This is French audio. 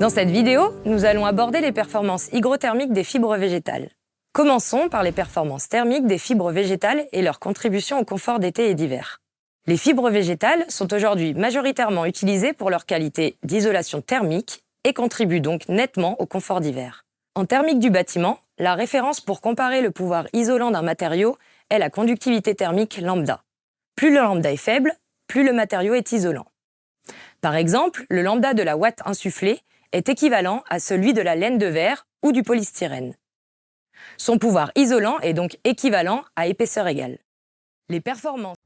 Dans cette vidéo, nous allons aborder les performances hygrothermiques des fibres végétales. Commençons par les performances thermiques des fibres végétales et leur contribution au confort d'été et d'hiver. Les fibres végétales sont aujourd'hui majoritairement utilisées pour leur qualité d'isolation thermique et contribuent donc nettement au confort d'hiver. En thermique du bâtiment, la référence pour comparer le pouvoir isolant d'un matériau est la conductivité thermique lambda. Plus le lambda est faible, plus le matériau est isolant. Par exemple, le lambda de la ouate insufflée est équivalent à celui de la laine de verre ou du polystyrène. Son pouvoir isolant est donc équivalent à épaisseur égale. Les performances